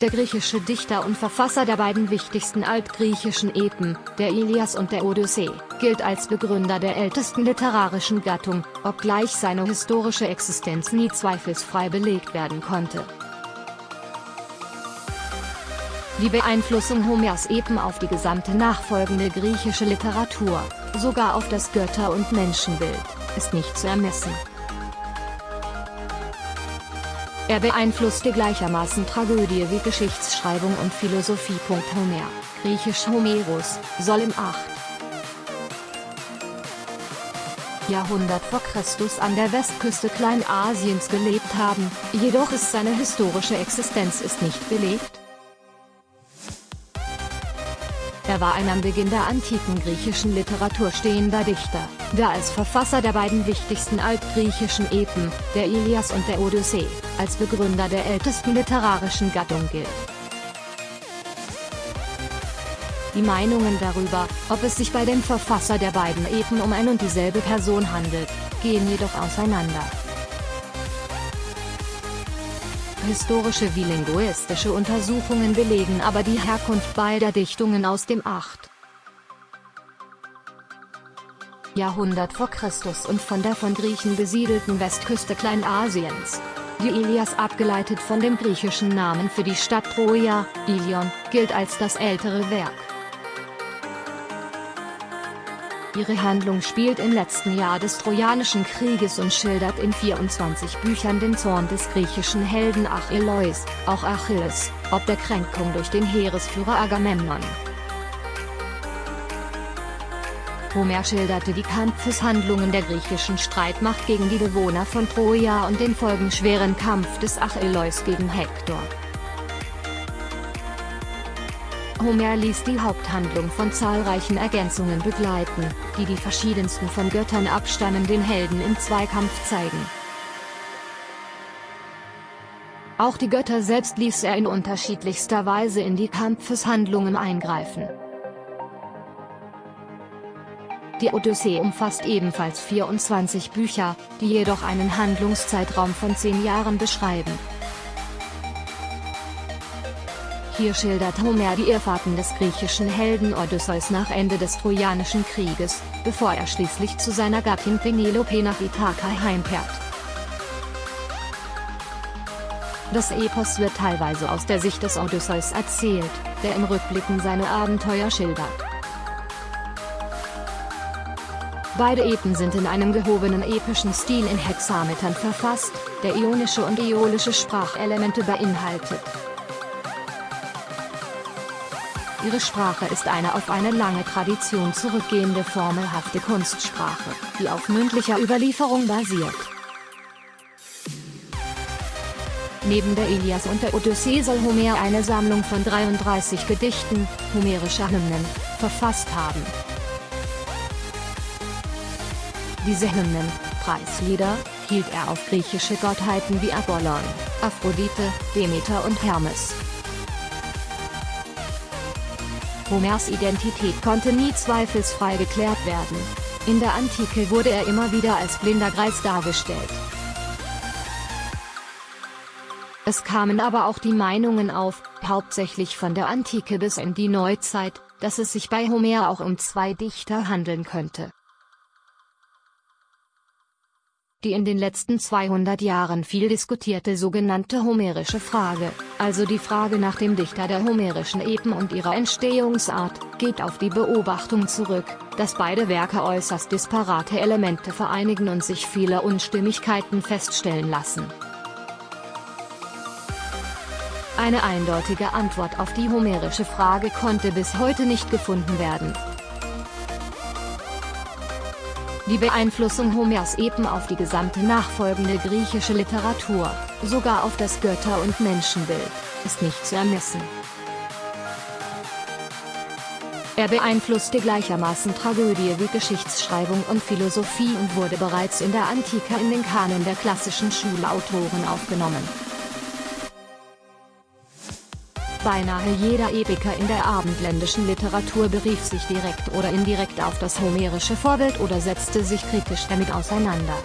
Der griechische Dichter und Verfasser der beiden wichtigsten altgriechischen Epen, der Ilias und der Odyssee, gilt als Begründer der ältesten literarischen Gattung, obgleich seine historische Existenz nie zweifelsfrei belegt werden konnte. Die Beeinflussung Homers Epen auf die gesamte nachfolgende griechische Literatur, sogar auf das Götter- und Menschenbild, ist nicht zu ermessen. Er beeinflusste gleichermaßen Tragödie wie Geschichtsschreibung und Philosophie. Homer, griechisch Homerus, soll im 8. Jahrhundert vor Christus an der Westküste Kleinasiens gelebt haben, jedoch ist seine historische Existenz ist nicht belegt. Er war ein am Beginn der antiken griechischen Literatur stehender Dichter, der als Verfasser der beiden wichtigsten altgriechischen Epen, der Ilias und der Odyssee, als Begründer der ältesten literarischen Gattung gilt. Die Meinungen darüber, ob es sich bei dem Verfasser der beiden Epen um ein und dieselbe Person handelt, gehen jedoch auseinander. Historische wie linguistische Untersuchungen belegen aber die Herkunft beider Dichtungen aus dem 8. Jahrhundert vor Christus und von der von Griechen besiedelten Westküste Kleinasiens. Die Ilias abgeleitet von dem griechischen Namen für die Stadt Troja, Ilion, gilt als das ältere Werk. Ihre Handlung spielt im letzten Jahr des Trojanischen Krieges und schildert in 24 Büchern den Zorn des griechischen Helden Achilleus, auch Achilles, ob der Kränkung durch den Heeresführer Agamemnon. Homer schilderte die Kampfeshandlungen der griechischen Streitmacht gegen die Bewohner von Troja und den folgenschweren Kampf des Achilleus gegen Hektor. Homer ließ die Haupthandlung von zahlreichen Ergänzungen begleiten, die die verschiedensten von Göttern abstammenden Helden im Zweikampf zeigen. Auch die Götter selbst ließ er in unterschiedlichster Weise in die Kampfeshandlungen eingreifen. Die Odyssee umfasst ebenfalls 24 Bücher, die jedoch einen Handlungszeitraum von 10 Jahren beschreiben. Hier schildert Homer die Irrfahrten des griechischen Helden Odysseus nach Ende des Trojanischen Krieges, bevor er schließlich zu seiner Gattin Penelope nach Ithaka heimkehrt. Das Epos wird teilweise aus der Sicht des Odysseus erzählt, der im Rückblicken seine Abenteuer schildert. Beide Epen sind in einem gehobenen epischen Stil in Hexametern verfasst, der ionische und äolische Sprachelemente beinhaltet. Ihre Sprache ist eine auf eine lange Tradition zurückgehende formelhafte Kunstsprache, die auf mündlicher Überlieferung basiert. Neben der Ilias und der Odyssee soll Homer eine Sammlung von 33 Gedichten, homerischer Hymnen, verfasst haben. Diese Hymnen, Preislieder, hielt er auf griechische Gottheiten wie Apollon, Aphrodite, Demeter und Hermes. Homers Identität konnte nie zweifelsfrei geklärt werden. In der Antike wurde er immer wieder als blinder Greis dargestellt. Es kamen aber auch die Meinungen auf, hauptsächlich von der Antike bis in die Neuzeit, dass es sich bei Homer auch um zwei Dichter handeln könnte. Die in den letzten 200 Jahren viel diskutierte sogenannte homerische Frage, also die Frage nach dem Dichter der homerischen Epen und ihrer Entstehungsart, geht auf die Beobachtung zurück, dass beide Werke äußerst disparate Elemente vereinigen und sich viele Unstimmigkeiten feststellen lassen. Eine eindeutige Antwort auf die homerische Frage konnte bis heute nicht gefunden werden. Die Beeinflussung Homers Epen auf die gesamte nachfolgende griechische Literatur, sogar auf das Götter- und Menschenbild, ist nicht zu ermessen. Er beeinflusste gleichermaßen Tragödie wie Geschichtsschreibung und Philosophie und wurde bereits in der Antike in den Kanon der klassischen Schulautoren aufgenommen. Beinahe jeder Epiker in der abendländischen Literatur berief sich direkt oder indirekt auf das homerische Vorbild oder setzte sich kritisch damit auseinander.